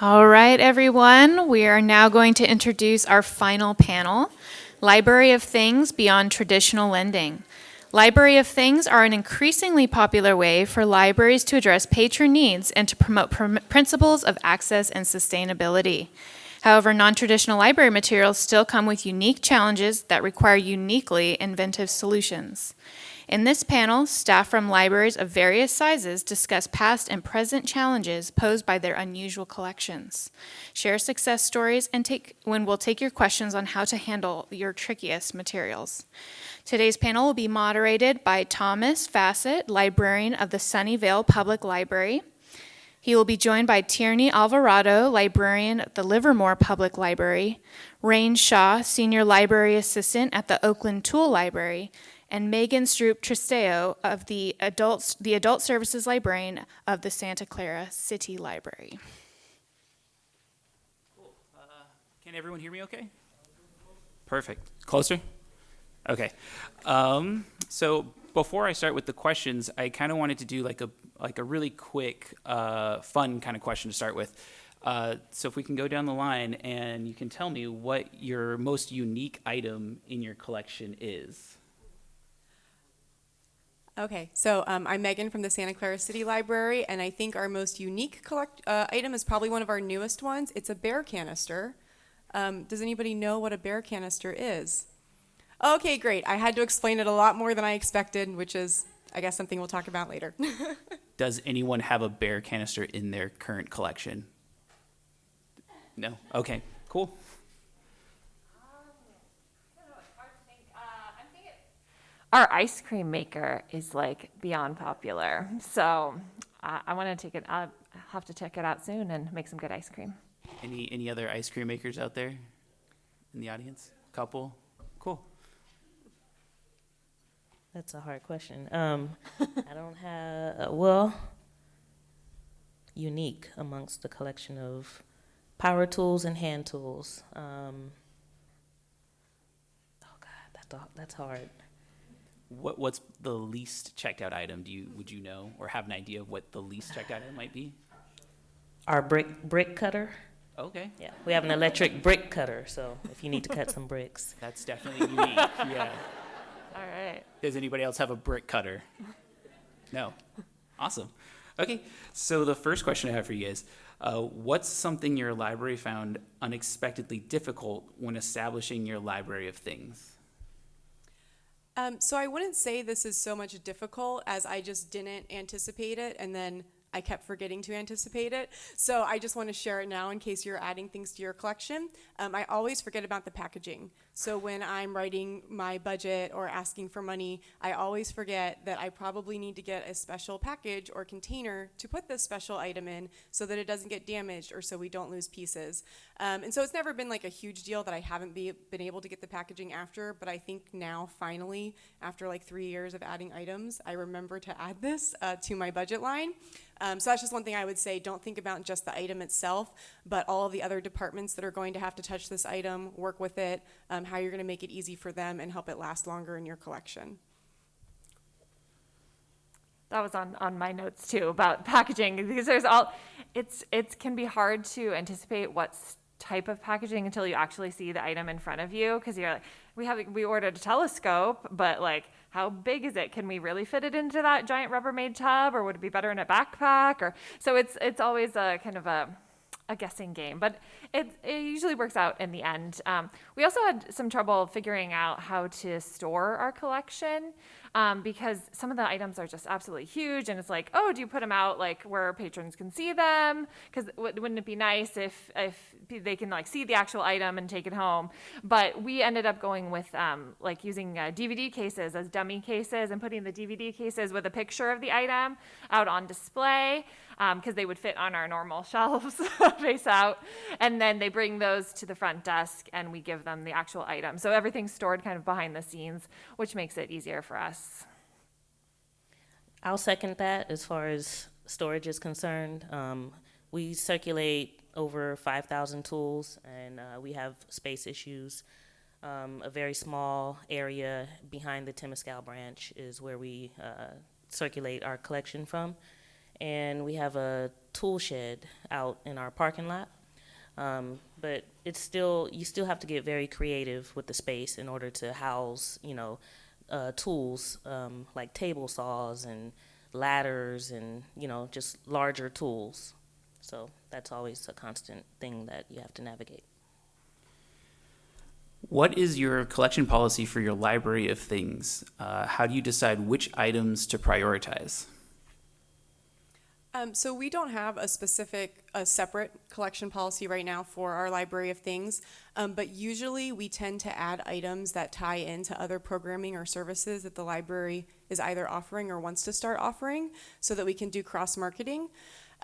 All right, everyone, we are now going to introduce our final panel, Library of Things Beyond Traditional Lending. Library of Things are an increasingly popular way for libraries to address patron needs and to promote pr principles of access and sustainability. However, non-traditional library materials still come with unique challenges that require uniquely inventive solutions. In this panel, staff from libraries of various sizes discuss past and present challenges posed by their unusual collections, share success stories, and take, when we'll take your questions on how to handle your trickiest materials. Today's panel will be moderated by Thomas Fassett, librarian of the Sunnyvale Public Library. He will be joined by Tierney Alvarado, librarian at the Livermore Public Library, Rain Shaw, senior library assistant at the Oakland Tool Library, and Megan Stroop Tristeo of the adults, the Adult Services Librarian of the Santa Clara City Library. Cool. Uh, can everyone hear me okay? Perfect. Closer? Okay. Um, so before I start with the questions, I kind of wanted to do like a like a really quick, uh, fun kind of question to start with. Uh, so if we can go down the line and you can tell me what your most unique item in your collection is. Okay, so um, I'm Megan from the Santa Clara City Library, and I think our most unique collect uh, item is probably one of our newest ones. It's a bear canister. Um, does anybody know what a bear canister is? Okay, great. I had to explain it a lot more than I expected, which is, I guess, something we'll talk about later. Does anyone have a bear canister in their current collection? No? Okay, cool. Our ice cream maker is like beyond popular. So uh, I want to take it. I'll have to check it out soon and make some good ice cream. Any any other ice cream makers out there in the audience? Couple. Cool. That's a hard question. Um, I don't have uh, well unique amongst the collection of power tools and hand tools. Um, oh God, that's that's hard. What what's the least checked out item? Do you would you know or have an idea of what the least checked out item might be? Our brick brick cutter. Okay. Yeah, we have an electric brick cutter, so if you need to cut some bricks. That's definitely unique. yeah. All right. Does anybody else have a brick cutter? No. Awesome. Okay, so the first question I have for you is, uh, what's something your library found unexpectedly difficult when establishing your library of things? Um, so I wouldn't say this is so much difficult as I just didn't anticipate it, and then I kept forgetting to anticipate it. So I just want to share it now in case you're adding things to your collection. Um, I always forget about the packaging. So when I'm writing my budget or asking for money, I always forget that I probably need to get a special package or container to put this special item in so that it doesn't get damaged or so we don't lose pieces. Um, and so it's never been like a huge deal that I haven't be, been able to get the packaging after, but I think now finally, after like three years of adding items, I remember to add this uh, to my budget line. Um, so that's just one thing I would say. Don't think about just the item itself, but all of the other departments that are going to have to touch this item, work with it, um, how you're going to make it easy for them and help it last longer in your collection. That was on, on my notes too about packaging because there's all it's it's can be hard to anticipate what type of packaging until you actually see the item in front of you because you're like we have we ordered a telescope but like how big is it? Can we really fit it into that giant Rubbermaid tub or would it be better in a backpack or so it's it's always a kind of a a guessing game, but it, it usually works out in the end. Um, we also had some trouble figuring out how to store our collection um, because some of the items are just absolutely huge, and it's like, oh, do you put them out like where patrons can see them? Because wouldn't it be nice if if they can like see the actual item and take it home? But we ended up going with um, like using uh, DVD cases as dummy cases and putting the DVD cases with a picture of the item out on display because um, they would fit on our normal shelves face out. And then they bring those to the front desk and we give them the actual item. So everything's stored kind of behind the scenes, which makes it easier for us. I'll second that as far as storage is concerned. Um, we circulate over 5,000 tools and uh, we have space issues. Um, a very small area behind the Temescal branch is where we uh, circulate our collection from and we have a tool shed out in our parking lot. Um, but it's still you still have to get very creative with the space in order to house you know uh, tools um, like table saws and ladders and you know just larger tools. So that's always a constant thing that you have to navigate. What is your collection policy for your library of things? Uh, how do you decide which items to prioritize? Um, so we don't have a specific, a separate collection policy right now for our library of things, um, but usually we tend to add items that tie into other programming or services that the library is either offering or wants to start offering, so that we can do cross marketing.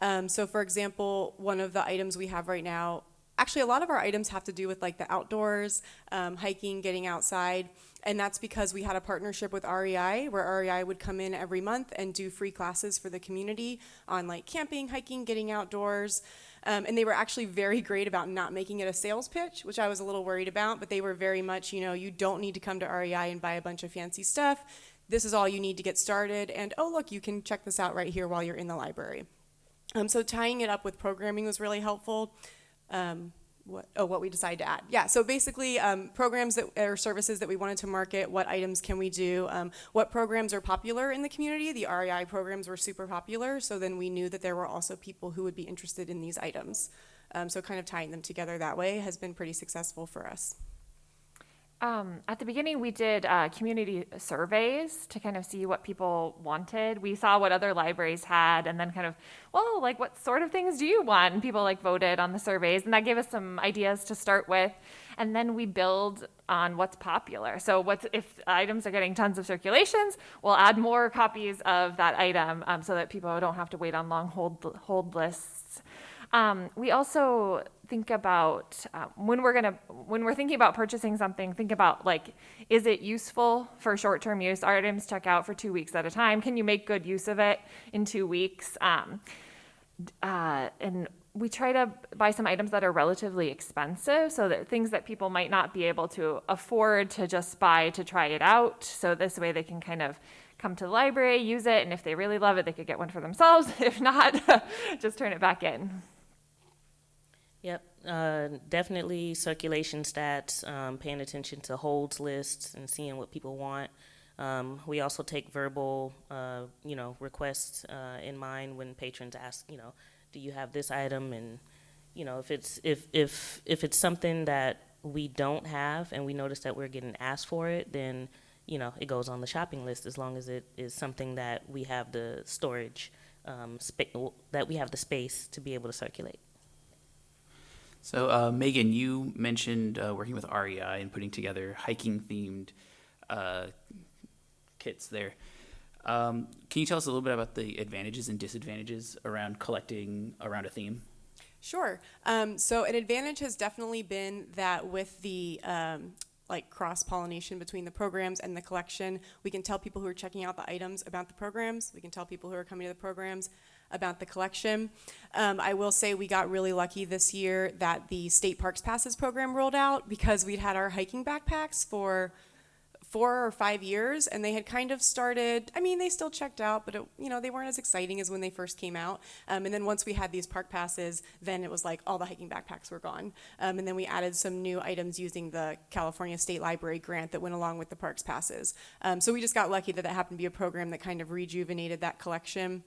Um, so, for example, one of the items we have right now, actually, a lot of our items have to do with like the outdoors, um, hiking, getting outside. And that's because we had a partnership with REI where REI would come in every month and do free classes for the community on like camping, hiking, getting outdoors. Um, and they were actually very great about not making it a sales pitch, which I was a little worried about, but they were very much, you know, you don't need to come to REI and buy a bunch of fancy stuff. This is all you need to get started. And oh, look, you can check this out right here while you're in the library. Um, so tying it up with programming was really helpful. Um, what, oh, what we decide to add. Yeah, so basically um, programs that or services that we wanted to market, what items can we do, um, what programs are popular in the community. The REI programs were super popular, so then we knew that there were also people who would be interested in these items. Um, so kind of tying them together that way has been pretty successful for us. Um, at the beginning, we did uh, community surveys to kind of see what people wanted. We saw what other libraries had, and then kind of, well, like what sort of things do you want? And people like voted on the surveys, and that gave us some ideas to start with. And then we build on what's popular. So, what's if items are getting tons of circulations, we'll add more copies of that item um, so that people don't have to wait on long hold hold lists. Um, we also think about uh, when we're gonna when we're thinking about purchasing something. Think about like, is it useful for short-term use? Items check out for two weeks at a time. Can you make good use of it in two weeks? Um, uh, and we try to buy some items that are relatively expensive, so that things that people might not be able to afford to just buy to try it out. So this way they can kind of come to the library, use it, and if they really love it, they could get one for themselves. If not, just turn it back in. Uh, definitely circulation stats, um, paying attention to holds lists and seeing what people want. Um, we also take verbal, uh, you know, requests uh, in mind when patrons ask, you know, do you have this item? And you know, if it's if if if it's something that we don't have and we notice that we're getting asked for it, then you know, it goes on the shopping list as long as it is something that we have the storage um, that we have the space to be able to circulate. So, uh, Megan, you mentioned uh, working with REI and putting together hiking themed uh, kits there. Um, can you tell us a little bit about the advantages and disadvantages around collecting around a theme? Sure. Um, so an advantage has definitely been that with the um, like cross pollination between the programs and the collection, we can tell people who are checking out the items about the programs. We can tell people who are coming to the programs about the collection. Um, I will say we got really lucky this year that the State Parks Passes program rolled out because we'd had our hiking backpacks for four or five years and they had kind of started i mean they still checked out but it, you know they weren't as exciting as when they first came out. Um, and then once we had these park passes then it was like all the hiking backpacks were gone. Um, and then we added some new items using the california state library grant that went along with the parks passes. Um, so we just got lucky that that happened to be a program that kind of rejuvenated that collection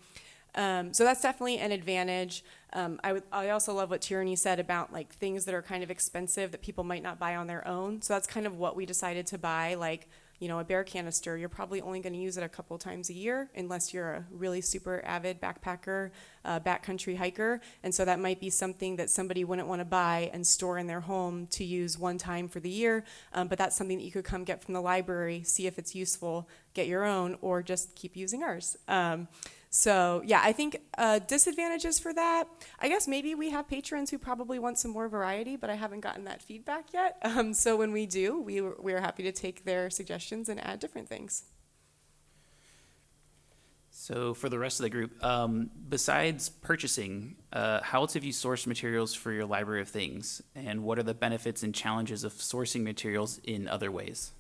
um, so that's definitely an advantage. Um, I, would, I also love what Tierney said about like things that are kind of expensive that people might not buy on their own. So that's kind of what we decided to buy. Like, you know, a bear canister, you're probably only going to use it a couple times a year unless you're a really super avid backpacker, uh, backcountry hiker. And so that might be something that somebody wouldn't want to buy and store in their home to use one time for the year. Um, but that's something that you could come get from the library, see if it's useful, get your own, or just keep using ours. Um, so yeah, I think uh, disadvantages for that. I guess maybe we have patrons who probably want some more variety, but I haven't gotten that feedback yet. Um, so when we do, we we're happy to take their suggestions and add different things. So, for the rest of the group, um, besides purchasing, uh, how else have you sourced materials for your library of things? And what are the benefits and challenges of sourcing materials in other ways?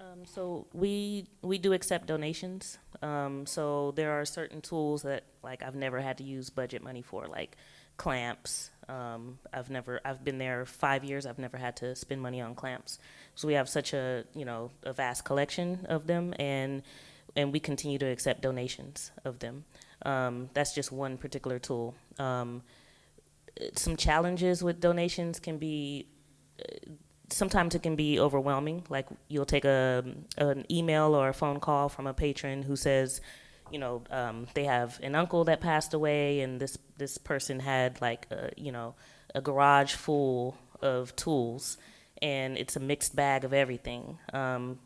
Um, so we we do accept donations. Um, so there are certain tools that like I've never had to use budget money for, like clamps. Um, I've never I've been there five years. I've never had to spend money on clamps. So we have such a you know a vast collection of them, and and we continue to accept donations of them. Um, that's just one particular tool. Um, some challenges with donations can be sometimes it can be overwhelming. Like you'll take a an email or a phone call from a patron who says, you know, um, they have an uncle that passed away, and this this person had like a, you know a garage full of tools, and it's a mixed bag of everything. Um,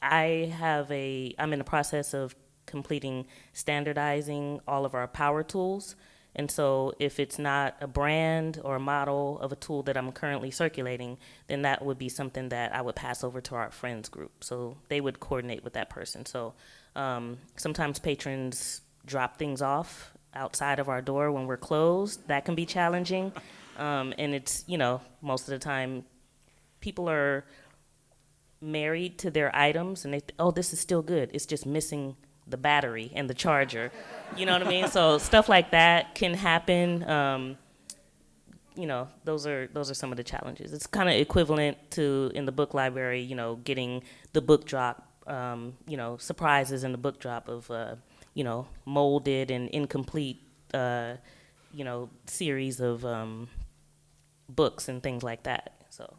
I have a I'm in the process of completing standardizing all of our power tools. And so if it's not a brand or a model of a tool that I'm currently circulating, then that would be something that I would pass over to our friends group. So they would coordinate with that person. So um, sometimes patrons drop things off outside of our door when we're closed. That can be challenging. Um, and it's, you know, most of the time people are married to their items and they, th- oh, this is still good. It's just missing the battery and the charger. You know what I mean? So stuff like that can happen. Um, you know, those are those are some of the challenges. It's kind of equivalent to in the book library. You know, getting the book drop. Um, you know, surprises in the book drop of uh, you know molded and incomplete. Uh, you know, series of um, books and things like that. So.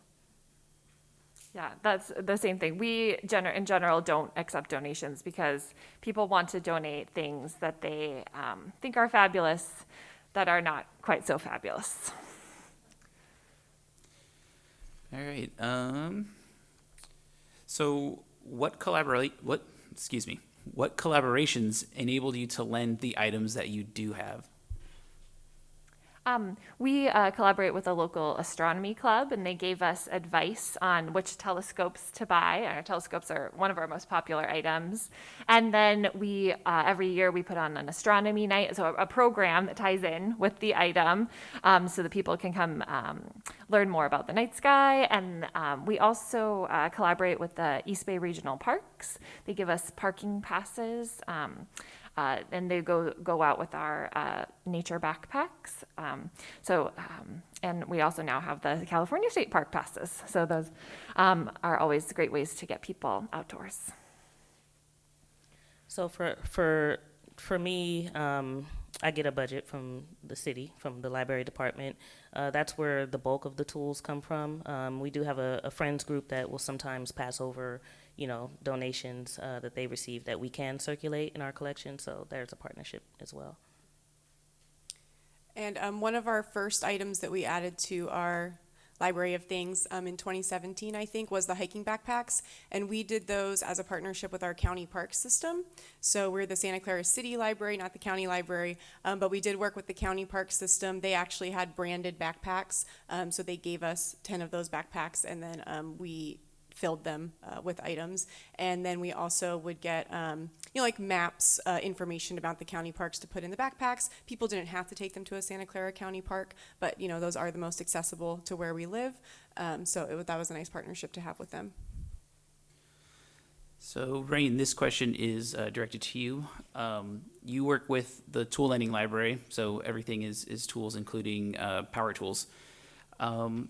Yeah, that's the same thing. We gener- in general don't accept donations because people want to donate things that they um, think are fabulous that are not quite so fabulous. All right. Um, so what collaborate? What excuse me? What collaborations enabled you to lend the items that you do have? Um, we uh, collaborate with a local astronomy club, and they gave us advice on which telescopes to buy. Our telescopes are one of our most popular items. And then we, uh, every year, we put on an astronomy night, so a, a program that ties in with the item, um, so that people can come um, learn more about the night sky. And um, we also uh, collaborate with the East Bay Regional Parks. They give us parking passes. Uh, and they go go out with our uh, nature backpacks. Um, so, um, and we also now have the California State Park passes. So those um, are always great ways to get people outdoors. So for for for me, um, I get a budget from the city, from the library department. Uh, that's where the bulk of the tools come from. Um, we do have a, a friends group that will sometimes pass over you know, donations uh, that they receive that we can circulate in our collection. So there's a partnership as well. And um, one of our first items that we added to our library of things um, in 2017, I think, was the hiking backpacks. And we did those as a partnership with our county park system. So we're the Santa Clara City Library, not the county library, um, but we did work with the county park system. They actually had branded backpacks, um, so they gave us 10 of those backpacks, and then um, we filled them uh, with items. And then we also would get, um, you know, like maps, uh, information about the county parks to put in the backpacks. People didn't have to take them to a Santa Clara County park, but, you know, those are the most accessible to where we live. Um, so it, that was a nice partnership to have with them. So, Rain, this question is uh, directed to you. Um, you work with the tool lending library, so everything is, is tools, including uh, power tools. Um,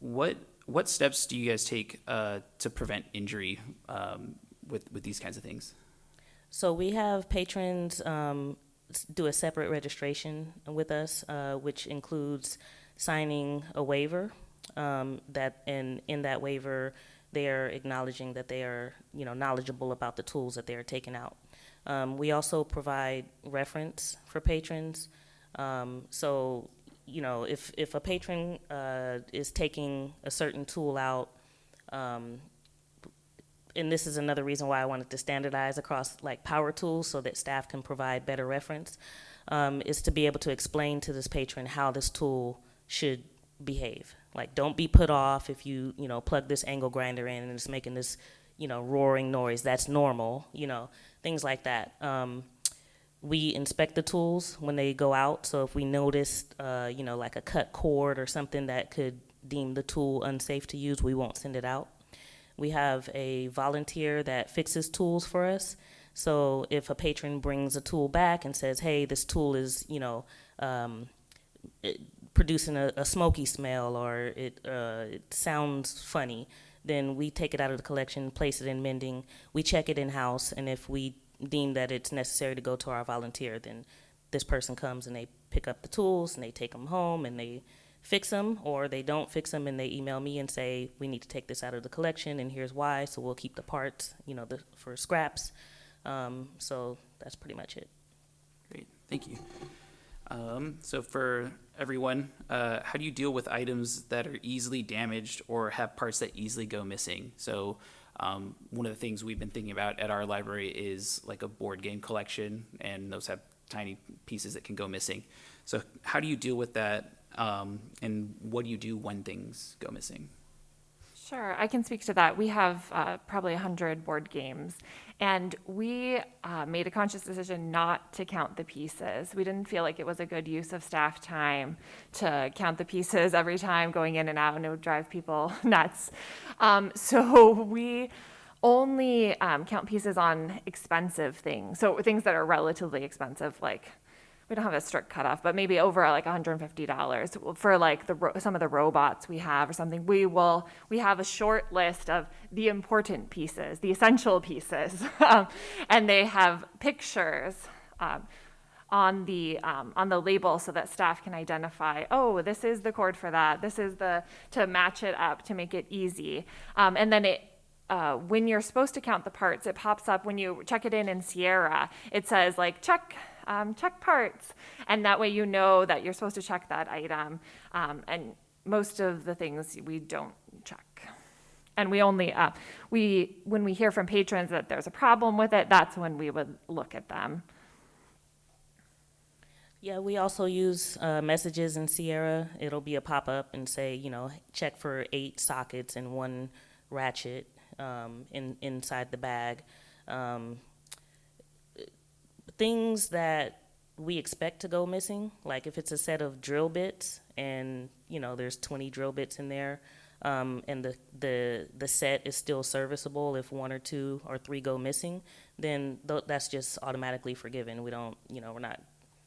what what steps do you guys take uh, to prevent injury um, with with these kinds of things? So we have patrons um, do a separate registration with us, uh, which includes signing a waiver. Um, that and in that waiver, they are acknowledging that they are you know knowledgeable about the tools that they are taking out. Um, we also provide reference for patrons. Um, so you know if if a patron uh, is taking a certain tool out. Um, and this is another reason why I wanted to standardize across like power tools so that staff can provide better reference, um, is to be able to explain to this patron how this tool should behave. Like, don't be put off if you, you know, plug this angle grinder in and it's making this, you know, roaring noise. That's normal, you know, things like that. Um, we inspect the tools when they go out. So if we notice, uh, you know, like a cut cord or something that could deem the tool unsafe to use, we won't send it out We have a volunteer that fixes tools for us. So if a patron brings a tool back and says, "Hey, this tool is, you know," um, producing a, a smoky smell or it, uh, it sounds funny, then we take it out of the collection, place it in mending. We check it in house, and if we deem that it's necessary to go to our volunteer, then this person comes and they pick up the tools and they take them home and they fix them, or they don't fix them and they email me and say we need to take this out of the collection and here's why. So we'll keep the parts, you know, the, for scraps. Um, so that's pretty much it. Great, thank you. Um, so for everyone, uh, how do you deal with items that are easily damaged or have parts that easily go missing? So um, one of the things we've been thinking about at our library is like a board game collection, and those have tiny pieces that can go missing. So how do you deal with that, um, and what do you do when things go missing? Sure, I can speak to that. We have uh, probably 100 board games, and we uh, made a conscious decision not to count the pieces. We didn't feel like it was a good use of staff time to count the pieces every time going in and out, and it would drive people nuts. Um, so we only um, count pieces on expensive things, so things that are relatively expensive, like we don't have a strict cutoff, but maybe over like $150 for like the some of the robots we have or something. We will we have a short list of the important pieces, the essential pieces, um, and they have pictures. Um, on the um, on the label so that staff can identify oh this is the cord for that this is the to match it up to make it easy um, and then it uh, when you're supposed to count the parts it pops up when you check it in in sierra it says like check um, check parts. And that way you know that you're supposed to check that item. Um, and most of the things we don't check. And we only, uh, we, when we hear from patrons that there's a problem with it, that's when we would look at them. Yeah, we also use uh, messages in Sierra. It'll be a pop up and say, you know, check for eight sockets and one ratchet um, in inside the bag. Um, things that we expect to go missing, like if it's a set of drill bits and you know there's 20 drill bits in there, um, and the, the the set is still serviceable if one or two or three go missing, then th- that's just automatically forgiven. We don't, you know, we're not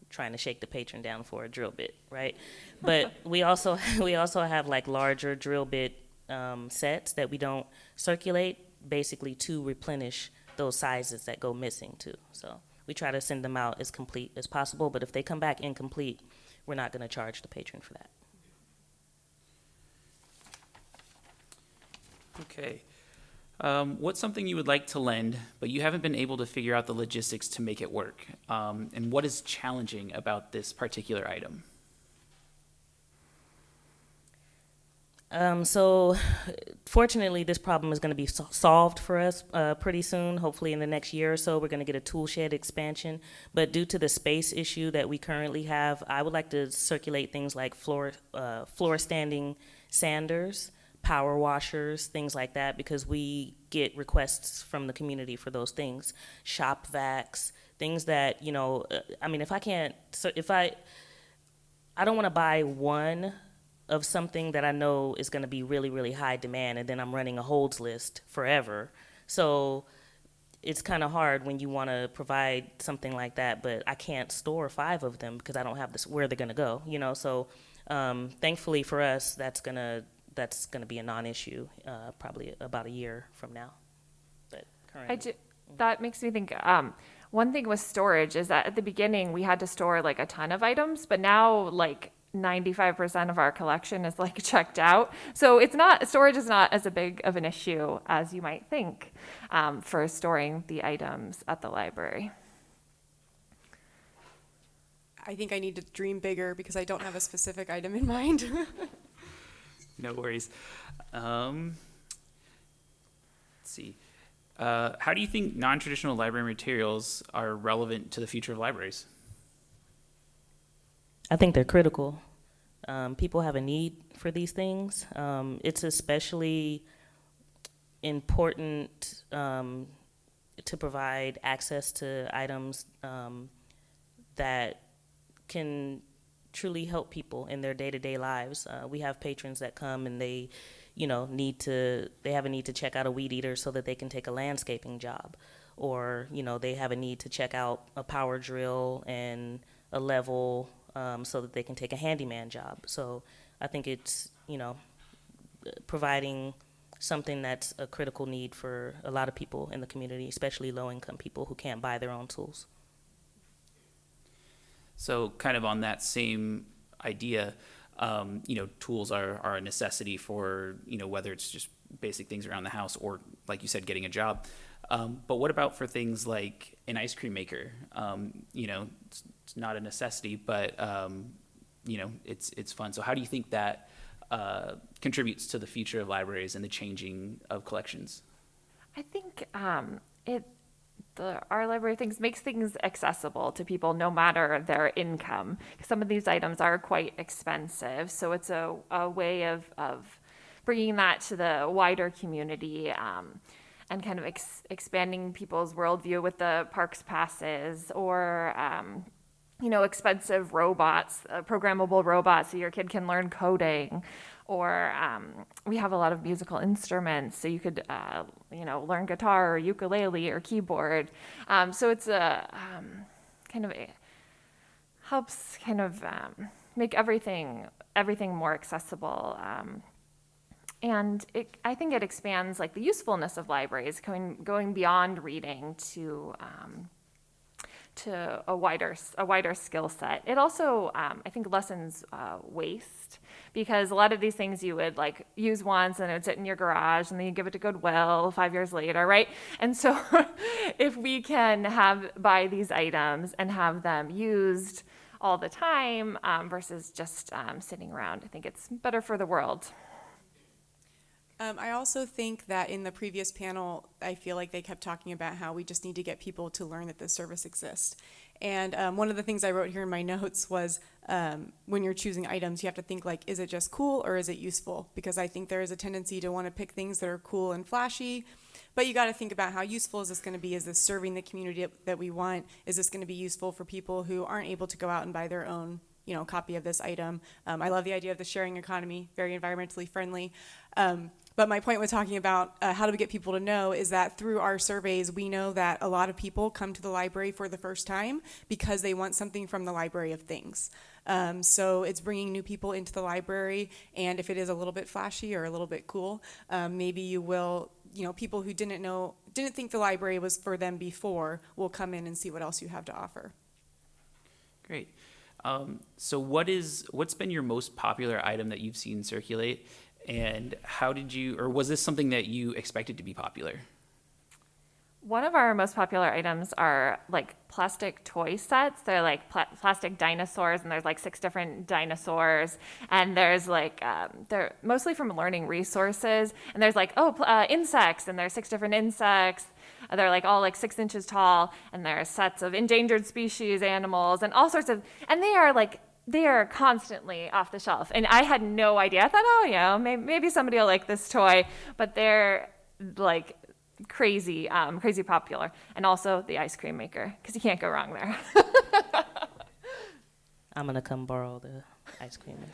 trying to shake the patron down for a drill bit, right? but we also we also have like larger drill bit um, sets that we don't circulate, basically to replenish those sizes that go missing too. So we try to send them out as complete as possible, but if they come back incomplete, we're not going to charge the patron for that. Okay. Um, what's something you would like to lend, but you haven't been able to figure out the logistics to make it work? Um, and what is challenging about this particular item? Um, so, fortunately, this problem is going to be so- solved for us uh, pretty soon. Hopefully, in the next year or so, we're going to get a tool shed expansion. But due to the space issue that we currently have, I would like to circulate things like floor uh, floor standing sanders, power washers, things like that, because we get requests from the community for those things. Shop vacs, things that you know. Uh, I mean, if I can't, so if I, I don't want to buy one of something that I know is going to be really, really high demand, and then I'm running a holds list forever. So it's kind of hard when you want to provide something like that, but I can't store five of them because I don't have this where they're going to go. You know, so um, thankfully for us, that's gonna that's gonna be a non-issue uh, probably about a year from now. But currently, I ju- that makes me think. Um, one thing with storage is that at the beginning we had to store like a ton of items, but now like 95% of our collection is like checked out. So it's not, storage is not as a big of an issue as you might think um, for storing the items at the library. I think I need to dream bigger because I don't have a specific item in mind. No worries. Um, let's see. Uh, how do you think non-traditional library materials are relevant to the future of libraries? I think they're critical. Um, people have a need for these things. Um, it's especially important um, to provide access to items um, that can truly help people in their day-to-day lives. Uh, we have patrons that come and they, you know, need to, they have a need to check out a weed eater so that they can take a landscaping job. Or, you know, they have a need to check out a power drill and a level um, so that they can take a handyman job. So I think it's, you know, providing something that's a critical need for a lot of people in the community, especially low-income people who can't buy their own tools. So kind of on that same idea, um, you know, tools are, are a necessity for, you know, whether it's just basic things around the house or, like you said, getting a job. Um, but what about for things like an ice cream maker? Um, you know, it's not a necessity, but, um, you know, it's, it's fun. So how do you think that uh, contributes to the future of libraries and the changing of collections? I think um, it the our library things makes things accessible to people no matter their income. Some of these items are quite expensive, so it's a, a way of of bringing that to the wider community. Um, and kind of ex- expanding people's worldview with the parks passes or um, you know expensive robots uh, programmable robots so your kid can learn coding. Or um, we have a lot of musical instruments so you could uh, you know learn guitar or ukulele or keyboard. Um, so it's a um, kind of a, helps kind of um, make everything everything more accessible. Um, and it, I think it expands like the usefulness of libraries, going going beyond reading to um, to a wider a wider skill set. It also um, I think lessens uh, waste because a lot of these things you would like use once and it would sit in your garage and then you give it to Goodwill five years later, right? And so if we can have buy these items and have them used all the time um, versus just um, sitting around, I think it's better for the world. Um, I also think that in the previous panel, I feel like they kept talking about how we just need to get people to learn that this service exists. And um, one of the things I wrote here in my notes was um, when you're choosing items, you have to think like, is it just cool or is it useful? Because I think there is a tendency to want to pick things that are cool and flashy, but you got to think about how useful is this going to be? Is this serving the community that we want? Is this going to be useful for people who aren't able to go out and buy their own you know, copy of this item. Um, I love the idea of the sharing economy, very environmentally friendly. Um, but my point with talking about uh, how do we get people to know is that through our surveys, we know that a lot of people come to the library for the first time because they want something from the library of things. Um, so it's bringing new people into the library, and if it is a little bit flashy or a little bit cool, um, maybe you will, you know, people who didn't know, didn't think the library was for them before will come in and see what else you have to offer. Great. Um, so what is what's been your most popular item that you've seen circulate, and how did you, or was this something that you expected to be popular? One of our most popular items are like plastic toy sets. They're like pl- plastic dinosaurs, and there's like six different dinosaurs. And there's like um, they're mostly from learning resources. And there's like oh uh, insects, and there's six different insects. They're like all like six inches tall, and there's sets of endangered species animals and all sorts of. And they are like they are constantly off the shelf. And I had no idea. I thought, oh, you know, maybe, maybe somebody will like this toy, but they're like crazy, um, crazy popular. And also the ice cream maker, because you can't go wrong there. I'm gonna come borrow the ice cream.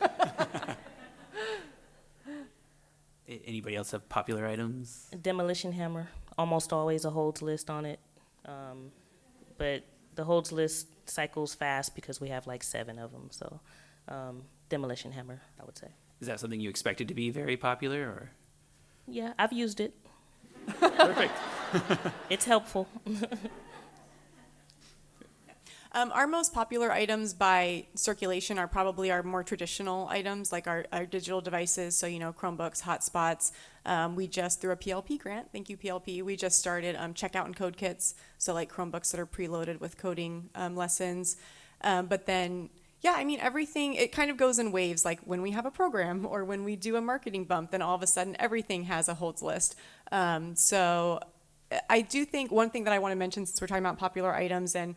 A- Anybody else have popular items? Demolition hammer, almost always a holds list on it. Um, but the holds list cycles fast because we have like seven of them. So um, demolition hammer, I would say. Is that something you expected to be very popular, or? Yeah, I've used it. Perfect. It's helpful. Um, our most popular items by circulation are probably our more traditional items, like our, our digital devices. So, you know, Chromebooks, hotspots. Um, we just, through a PLP grant, thank you, PLP, we just started um, checkout and code kits. So, like Chromebooks that are preloaded with coding um, lessons. Um, but then, yeah, I mean, everything, it kind of goes in waves. Like when we have a program or when we do a marketing bump, then all of a sudden everything has a holds list. Um, so, I do think one thing that I want to mention since we're talking about popular items and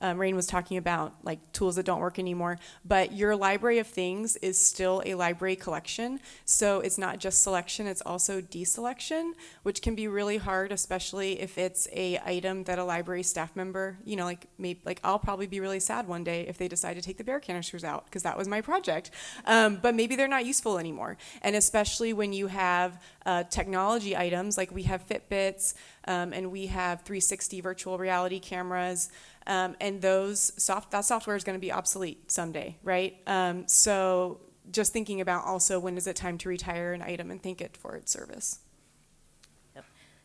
um, Rain was talking about, like tools that don't work anymore. But your library of things is still a library collection. So it's not just selection, it's also deselection, which can be really hard, especially if it's a item that a library staff member, you know, like maybe, like I'll probably be really sad one day if they decide to take the bear canisters out because that was my project. Um, but maybe they're not useful anymore. And especially when you have uh, technology items, like we have Fitbits um, and we have 360 virtual reality cameras. Um, and those soft that software is going to be obsolete someday, right? Um, so just thinking about also when is it time to retire an item and thank it for its service.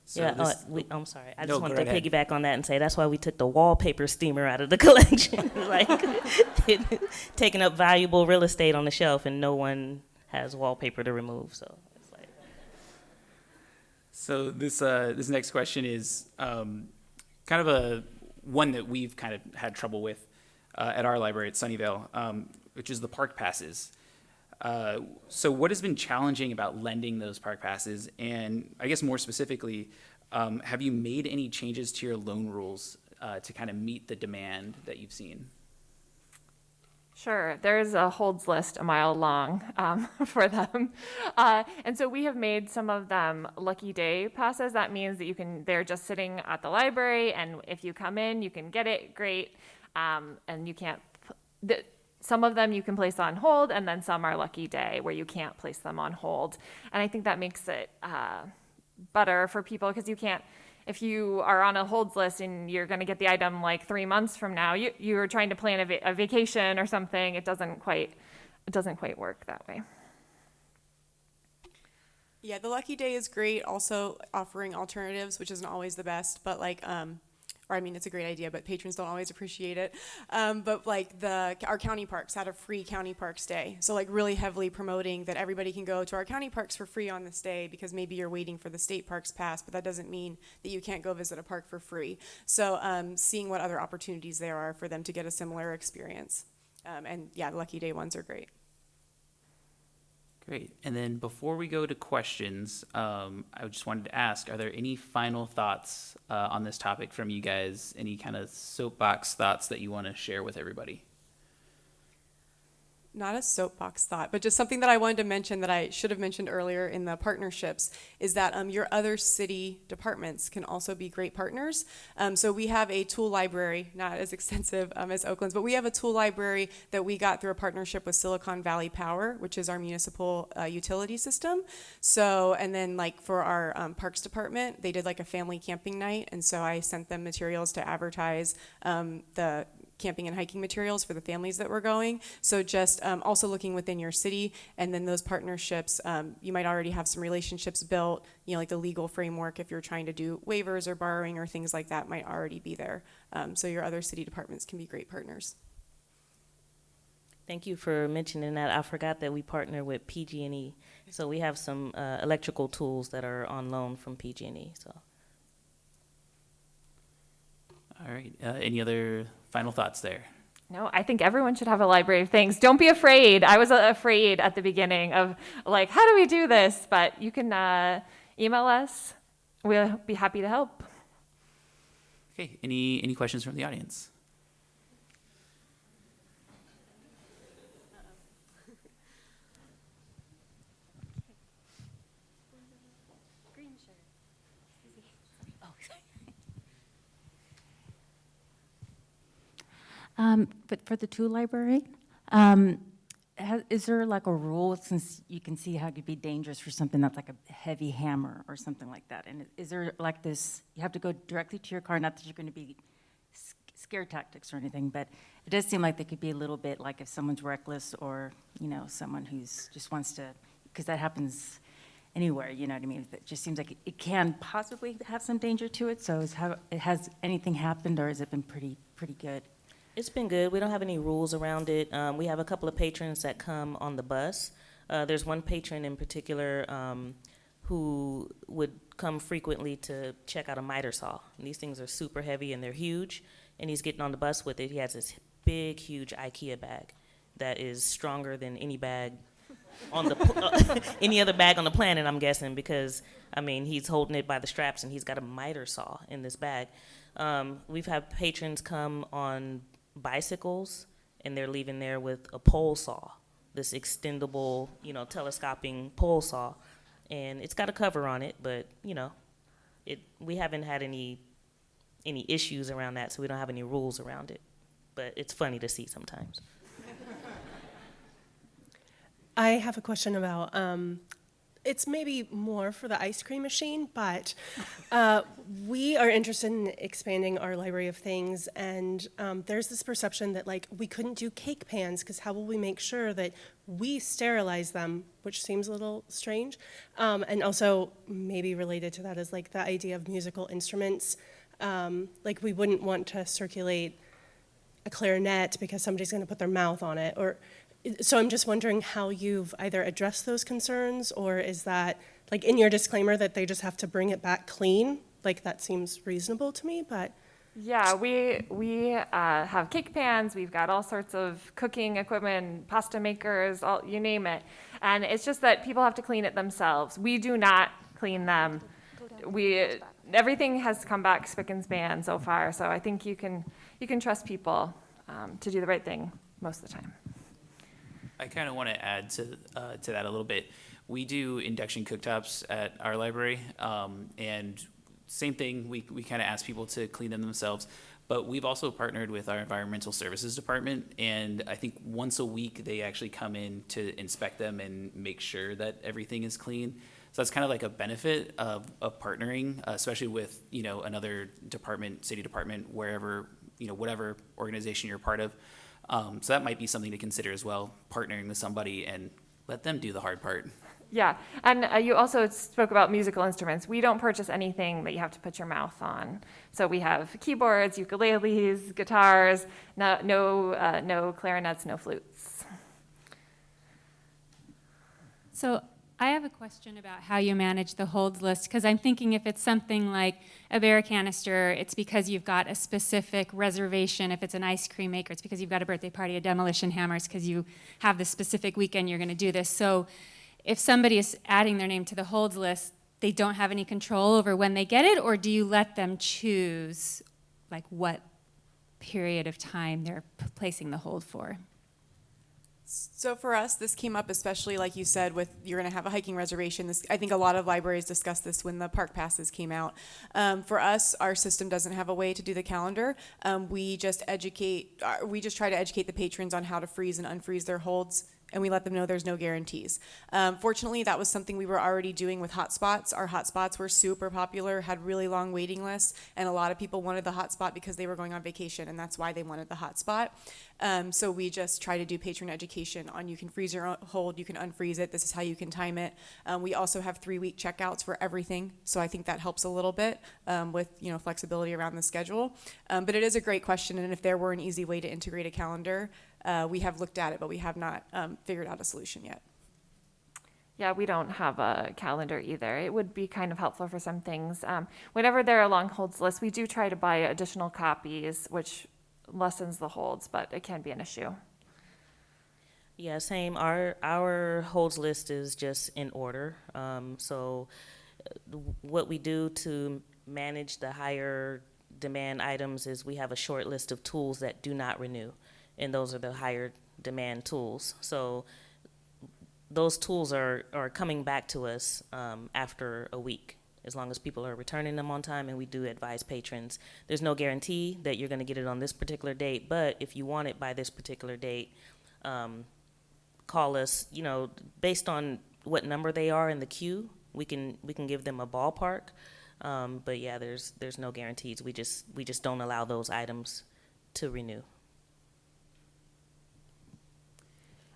So yeah, uh, we, I'm sorry. I No, just wanted to ahead. piggyback on that and say that's why we took the wallpaper steamer out of the collection. like, taking up valuable real estate on the shelf, and no one has wallpaper to remove. So it's like, So this uh, this next question is um, kind of a one that we've kind of had trouble with uh, at our library at Sunnyvale, um, which is the park passes. Uh, so what has been challenging about lending those park passes, and I guess more specifically, um, have you made any changes to your loan rules uh, to kind of meet the demand that you've seen? Sure, there's a holds list a mile long um, for them, uh, and so we have made some of them lucky day passes. That means that you can they're just sitting at the library, and if you come in, you can get it. Great, um, and you can't. The, some of them you can place on hold, and then some are lucky day where you can't place them on hold. And I think that makes it uh, better for people because you can't if you are on a holds list and you're going to get the item like three months from now you, you're trying to plan a, va- a vacation or something it doesn't quite it doesn't quite work that way Yeah, the Lucky Day is great. Also offering alternatives, which isn't always the best, but like, um, or I mean, it's a great idea, but patrons don't always appreciate it. Um, but like the our county parks had a free county parks day, so like really heavily promoting that everybody can go to our county parks for free on this day because maybe you're waiting for the state parks pass, but that doesn't mean that you can't go visit a park for free. So um, seeing what other opportunities there are for them to get a similar experience, um, and yeah, the Lucky Day ones are great. Great. And then before we go to questions, um, I just wanted to ask, are there any final thoughts uh, on this topic from you guys? Any kind of soapbox thoughts that you want to share with everybody? Not a soapbox thought, but just something that I wanted to mention that I should have mentioned earlier in the partnerships is that um, your other city departments can also be great partners. Um, so we have a tool library, not as extensive um, as Oakland's, but we have a tool library that we got through a partnership with Silicon Valley Power, which is our municipal uh, utility system. So, and then like for our um, parks department, they did like a family camping night, and so I sent them materials to advertise um, the camping and hiking materials for the families that were going. So just um, also looking within your city, and then those partnerships, um, you might already have some relationships built. You know, like the legal framework, if you're trying to do waivers or borrowing or things like that, might already be there. Um, so your other city departments can be great partners. Thank you for mentioning that. I forgot that we partner with PG&E, so we have some uh, electrical tools that are on loan from PG&E. So. All right. Uh, any other final thoughts there? no i think everyone should have a library of things don't be afraid i was uh, afraid at the beginning of like how do we do this but you can uh, email us we'll be happy to help Okay. Any any questions from the audience? Um, but for the tool library, um, has, is there like a rule, since you can see how it could be dangerous for something that's like a heavy hammer or something like that? And is there like this, you have to go directly to your car, not that you're going to be scare tactics or anything, but it does seem like they could be a little bit like if someone's reckless or, you know, someone who's just wants to, because that happens anywhere, you know what I mean? It just seems like it- it can possibly have some danger to it, so how, has anything happened or has it been pretty, pretty good? It's been good. We don't have any rules around it. Um, we have a couple of patrons that come on the bus. Uh, there's one patron in particular um, who would come frequently to check out a miter saw. And these things are super heavy and they're huge. And he's getting on the bus with it. He has this big, huge IKEA bag that is stronger than any bag on the pl- any other bag on the planet. I'm guessing because I mean he's holding it by the straps and he's got a miter saw in this bag. Um, we've had patrons come on bicycles, and they're leaving there with a pole saw, this extendable, you know, telescoping pole saw, and it's got a cover on it, but you know, it we haven't had any any issues around that, so we don't have any rules around it. But it's funny to see sometimes. I have a question about, um, it's maybe more for the ice cream machine, but uh, we are interested in expanding our library of things, and um, there's this perception that like we couldn't do cake pans because how will we make sure that we sterilize them, which seems a little strange, um, and also maybe related to that is like the idea of musical instruments. Um, like we wouldn't want to circulate a clarinet because somebody's going to put their mouth on it or so i'm just wondering how you've either addressed those concerns or is that like in your disclaimer that they just have to bring it back clean like that seems reasonable to me but Yeah, we, we uh, have cake pans, we've got all sorts of cooking equipment, pasta makers, all, you name it. And it's just that people have to clean it themselves. We do not clean them. We, everything has come back spick and span so far, so I think you can, you can trust people um, to do the right thing most of the time. I kind of want to add to uh, to that a little bit. We do induction cooktops at our library, um, and same thing. We we kind of ask people to clean them themselves, but we've also partnered with our environmental services department, and I think once a week they actually come in to inspect them and make sure that everything is clean. So that's kind of like a benefit of, of partnering, especially with you know another department, city department, wherever you know whatever organization you're part of. Um, so that might be something to consider as well, partnering with somebody and let them do the hard part. Yeah, and uh, you also spoke about musical instruments. We don't purchase anything that you have to put your mouth on. So we have keyboards, ukuleles, guitars, no, no, uh, no clarinets, no flutes. So I have a question about how you manage the holds list, because I'm thinking if it's something like a bear canister, it's because you've got a specific reservation. If it's an ice cream maker, it's because you've got a birthday party, a demolition hammer, it's because you have the specific weekend you're going to do this. So if somebody is adding their name to the holds list, they don't have any control over when they get it, or do you let them choose like what period of time they're placing the hold for? So for us, this came up especially, like you said, with you're going to have a hiking reservation. This, I think a lot of libraries discussed this when the park passes came out. Um, for us, our system doesn't have a way to do the calendar. Um, we just educate, uh, we just try to educate the patrons on how to freeze and unfreeze their holds and we let them know there's no guarantees. Um, fortunately, that was something we were already doing with hotspots. Our hotspots were super popular, had really long waiting lists, and a lot of people wanted the hotspot because they were going on vacation, and that's why they wanted the hotspot. Um, so we just try to do patron education on you can freeze your hold, you can unfreeze it, this is how you can time it. Um, we also have three week checkouts for everything, so I think that helps a little bit um, with you know flexibility around the schedule. Um, but it is a great question, and if there were an easy way to integrate a calendar, uh, we have looked at it, but we have not um, figured out a solution yet. Yeah, we don't have a calendar either. It would be kind of helpful for some things. Um, whenever there are long holds lists, we do try to buy additional copies, which lessens the holds, but it can be an issue. Yeah, same. Our our holds list is just in order. Um, so, uh, what we do to manage the higher demand items is we have a short list of tools that do not renew, and those are the higher demand tools. So, those tools are are coming back to us um, after a week. As long as people are returning them on time, and we do advise patrons. There's no guarantee that you're going to get it on this particular date, but if you want it by this particular date, um, call us, you know, based on what number they are in the queue, we can, we can give them a ballpark. Um, but yeah, there's, there's no guarantees. We just, we just don't allow those items to renew.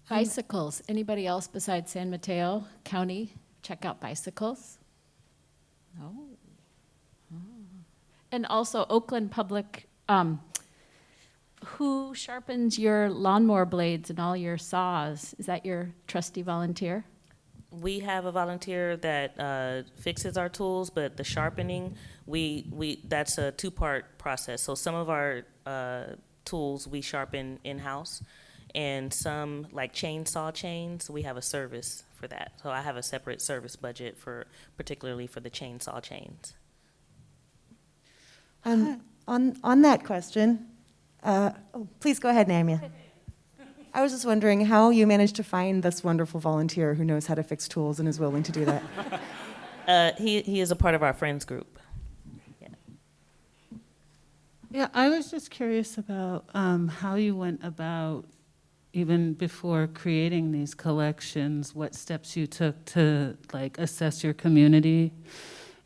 Bicycles. Anybody else besides San Mateo County check out bicycles? No. Oh. And also Oakland Public, um, who sharpens your lawnmower blades and all your saws? Is that your trusty volunteer? We have a volunteer that uh, fixes our tools, but the sharpening, we, we, that's a two-part process. So some of our uh, tools we sharpen in-house, and some, like chainsaw chains, we have a service for that. So I have a separate service budget for, particularly for the chainsaw chains. Um, On, on that question, uh, oh, please go ahead, Namia. I was just wondering how you managed to find this wonderful volunteer who knows how to fix tools and is willing to do that. Uh, he, he is a part of our friends group. Yeah, yeah I was just curious about um, how you went about, even before creating these collections, what steps you took to like assess your community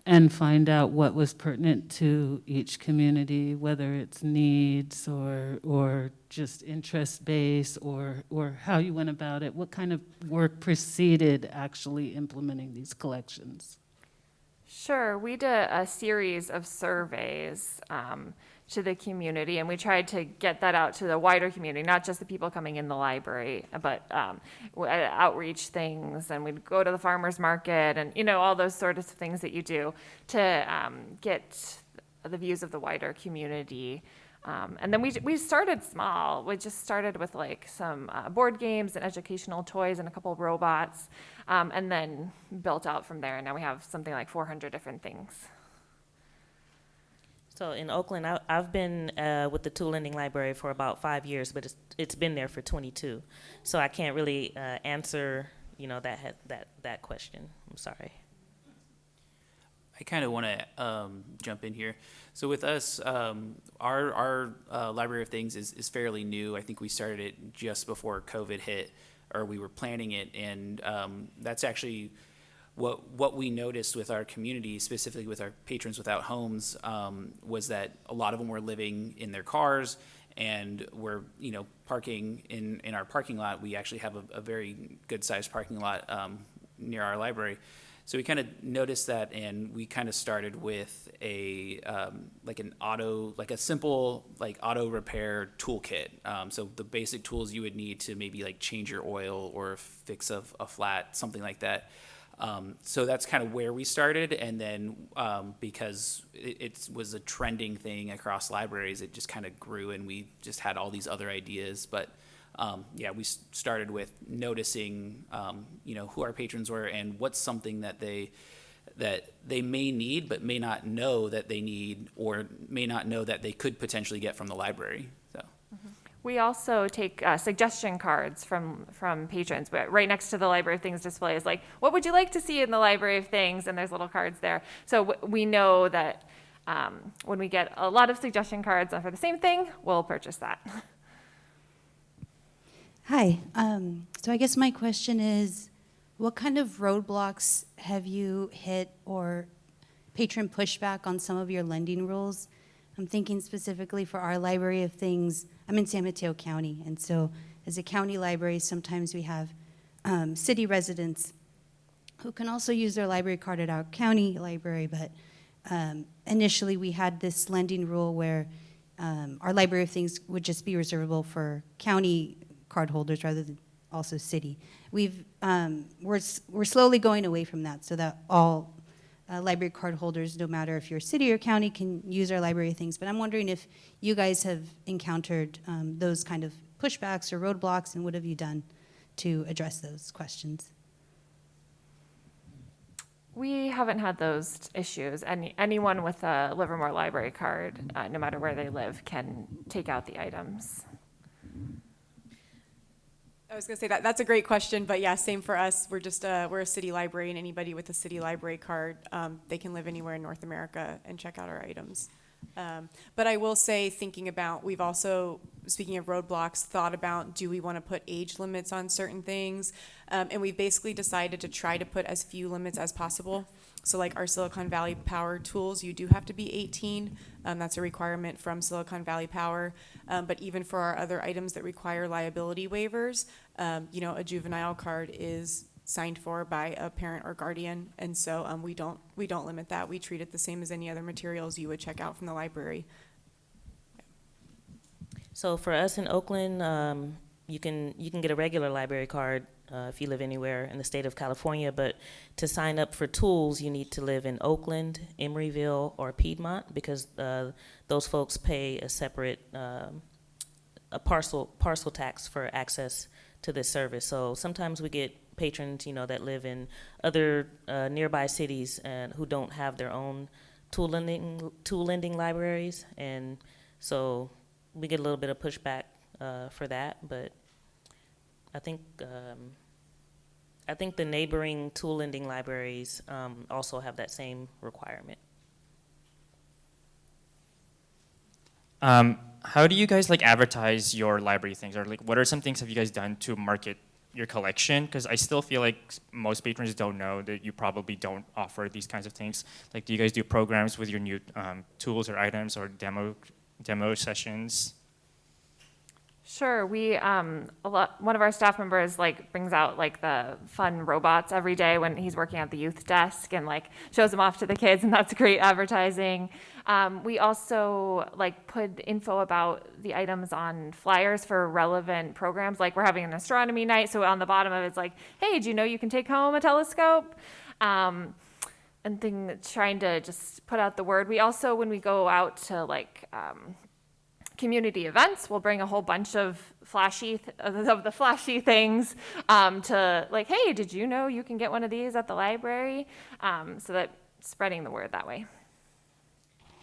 and find out what was pertinent to each community, whether it's needs or or just interest base or or how you went about it. What kind of work preceded actually implementing these collections? Sure, we did a series of surveys um, to the community, and we tried to get that out to the wider community, not just the people coming in the library, but um, uh, outreach things, and we'd go to the farmers market, and you know all those sorts of things that you do to um, get the views of the wider community. Um, and then we, we started small. We just started with like some uh, board games and educational toys and a couple of robots, um, and then built out from there. And now we have something like 400 different things. So in Oakland, I, I've been uh, with the Tool Lending Library for about five years, but it's, it's been there for 22. So I can't really uh, answer, you know, that, that, that question. I'm sorry. I kind of want to um, jump in here. So with us, um, our our uh, Library of Things is, is fairly new. I think we started it just before COVID hit, or we were planning it, and um, that's actually what what we noticed with our community, specifically with our patrons without homes, um, was that a lot of them were living in their cars and were you know parking in in our parking lot. We actually have a, a very good sized parking lot um, near our library. So we kind of noticed that, and we kind of started with a um, like an auto, like a simple like auto repair toolkit. Um, so the basic tools you would need to maybe like change your oil or fix a, a flat, something like that. Um, so that's kind of where we started, and then um, because it, it was a trending thing across libraries, it just kind of grew, and we just had all these other ideas. But um, yeah, we started with noticing, um, you know, who our patrons were and what's something that they that they may need but may not know that they need or may not know that they could potentially get from the library. So. We also take uh, suggestion cards from from patrons. But right next to the Library of Things display is like, what would you like to see in the Library of Things? And there's little cards there. So we know that um, when we get a lot of suggestion cards for the same thing, we'll purchase that. Hi. Um, so I guess my question is, what kind of roadblocks have you hit or patron pushback on some of your lending rules? I'm thinking specifically for our Library of Things. I'm in San Mateo County, and so as a county library, sometimes we have um, city residents who can also use their library card at our county library, but um, initially we had this lending rule where um, our Library of Things would just be reservable for county card holders rather than also city. We've, um, we're, we're slowly going away from that so that all uh, library card holders, no matter if you're city or county, can use our Library Things. But I'm wondering if you guys have encountered um, those kind of pushbacks or roadblocks, and what have you done to address those questions? We haven't had those issues. Any, anyone with a Livermore Library card, uh, no matter where they live, can take out the items. I was gonna say that, that's a great question, but yeah, same for us. We're just, uh, we're a city library and anybody with a city library card, um, they can live anywhere in North America and check out our items. Um, but I will say, thinking about, we've also, speaking of roadblocks, thought about, do we wanna put age limits on certain things? Um, and we've basically decided to try to put as few limits as possible. So like our Silicon Valley Power tools, you do have to be 18. Um, that's a requirement from Silicon Valley Power. Um, but even for our other items that require liability waivers, um, you know, a juvenile card is signed for by a parent or guardian, and so um, we don't we don't limit that. We treat it the same as any other materials you would check out from the library. So for us in Oakland, um, you can you can get a regular library card uh, if you live anywhere in the state of California. But to sign up for tools, you need to live in Oakland, Emeryville, or Piedmont because uh, those folks pay a separate um, a parcel parcel tax for access to this service. So sometimes we get patrons, you know, that live in other uh, nearby cities and who don't have their own tool lending, tool lending libraries, and so we get a little bit of pushback uh, for that, but I think, um, I think the neighboring tool lending libraries um, also have that same requirement. Um, how do you guys like advertise your library things, or like what are some things have you guys done to market your collection? Because I still feel like most patrons don't know that you probably don't offer these kinds of things. Like, do you guys do programs with your new um, tools or items or demo demo sessions? Sure, we, um, a lot, one of our staff members like brings out like the fun robots every day when he's working at the youth desk and like shows them off to the kids and that's great advertising. Um, we also like put info about the items on flyers for relevant programs, like we're having an astronomy night, so on the bottom of it's like, hey, do you know you can take home a telescope? Um, and thing, trying to just put out the word. We also, when we go out to like, um, community events. We'll bring a whole bunch of flashy th- of the flashy things um, to like, hey, did you know you can get one of these at the library? Um, so that spreading the word that way.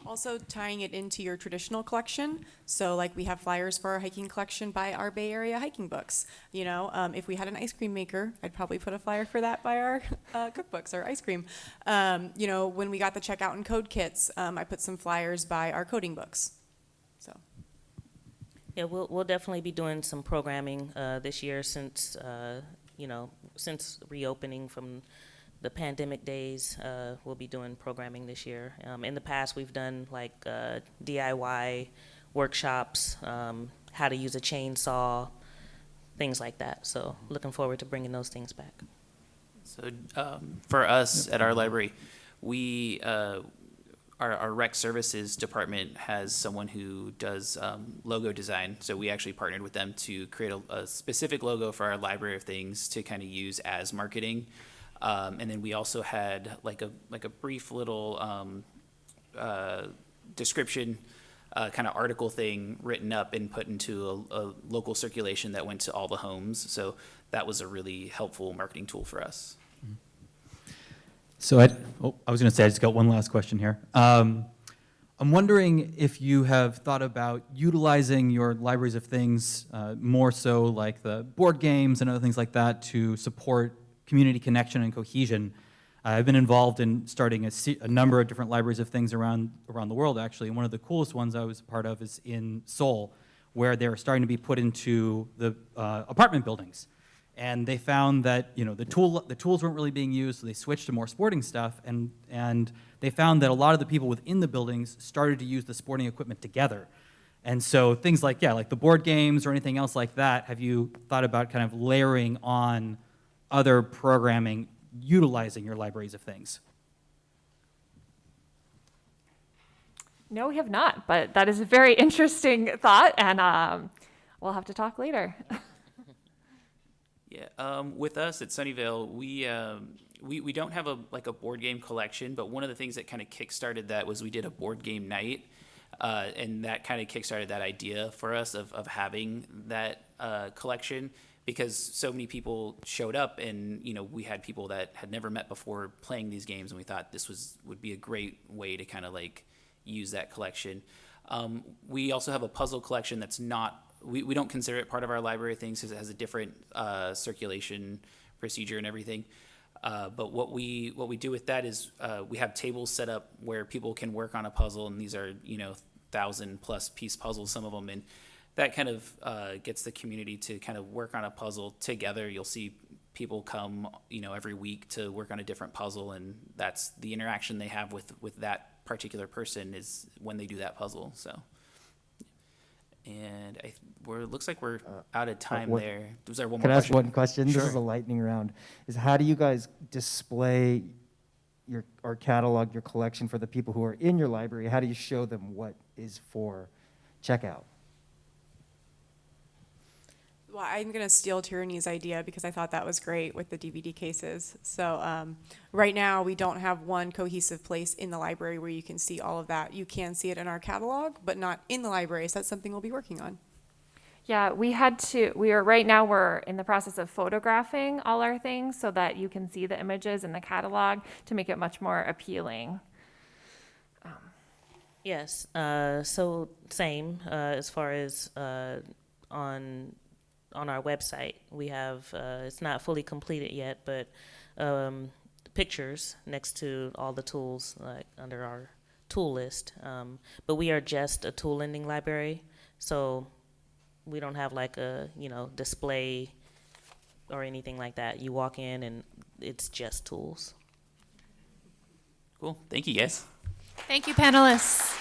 Also tying it into your traditional collection. So like we have flyers for our hiking collection by our Bay Area hiking books. You know, um, if we had an ice cream maker, I'd probably put a flyer for that by our uh, cookbooks or ice cream. Um, you know, when we got the checkout and code kits, um, I put some flyers by our coding books. Yeah, we'll, we'll definitely be doing some programming uh, this year since, uh, you know, since reopening from the pandemic days. Uh, we'll be doing programming this year. Um, in the past, we've done like uh, DIY workshops, um, how to use a chainsaw, things like that. So looking forward to bringing those things back. So um, for us at our library, we uh, our, our rec services department has someone who does um, logo design. So we actually partnered with them to create a, a specific logo for our library of things to kind of use as marketing. Um, and then we also had like a like a brief little um, uh, description, uh, kind of article thing written up and put into a, a local circulation that went to all the homes. So that was a really helpful marketing tool for us. So I, oh, I was going to say, I just got one last question here. Um, I'm wondering if you have thought about utilizing your libraries of things uh, more so like the board games and other things like that to support community connection and cohesion. I've been involved in starting a, a number of different libraries of things around, around the world, actually. And one of the coolest ones I was a part of is in Seoul, where they're starting to be put into the uh, apartment buildings and they found that you know the tool the tools weren't really being used, so they switched to more sporting stuff, and and they found that a lot of the people within the buildings started to use the sporting equipment together, and so things like yeah, like the board games or anything else like that. Have you thought about kind of layering on other programming utilizing your libraries of things? No, we have not, but that is a very interesting thought, and um, we'll have to talk later. Yeah, um, with us at Sunnyvale, we, um, we we don't have a like a board game collection, but one of the things that kind of kickstarted that was we did a board game night, uh, and that kind of kickstarted that idea for us of of having that uh, collection because so many people showed up, and you know we had people that had never met before playing these games, and we thought this was would be a great way to kind of like use that collection. Um, we also have a puzzle collection that's not we, we don't consider it part of our library things because it has a different uh, circulation procedure and everything. Uh, but what we what we do with that is uh, we have tables set up where people can work on a puzzle, and these are you know thousand plus piece puzzles, some of them, and that kind of uh, gets the community to kind of work on a puzzle together. You'll see people come you know every week to work on a different puzzle, and that's the interaction they have with with that particular person is when they do that puzzle. So. And I, we're, looks like we're uh, out of time what- there. Was there one Can I ask question? one question? This is a lightning round. Is how do you guys display your, or catalog your collection for the people who are in your library? How do you show them what is for checkout? Well, I'm going to steal Tierney's idea because I thought that was great with the DVD cases. So um, right now, we don't have one cohesive place in the library where you can see all of that. You can see it in our catalog, but not in the library. So that's something we'll be working on. Yeah, we had to, we are, right now, we're in the process of photographing all our things so that you can see the images in the catalog to make it much more appealing. Um, Yes, uh, so same, uh, as far as, uh, on, on our website, we have, uh, it's not fully completed yet, but, um, pictures next to all the tools, like, under our tool list. Um, but we are just a tool lending library, so we don't have like a, you know, display or anything like that. You walk in and it's just tools. Cool. Thank you, guys. Thank you, panelists.